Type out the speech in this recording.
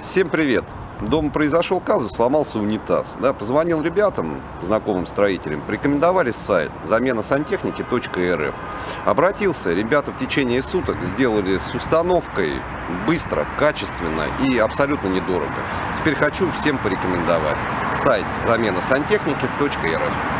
Всем привет! Дома произошел казус, сломался унитаз. Да, позвонил ребятам, знакомым строителям, рекомендовали сайт замена сантехники.рф. Обратился, ребята в течение суток сделали с установкой быстро, качественно и абсолютно недорого. Теперь хочу всем порекомендовать сайт замена сантехники.рф.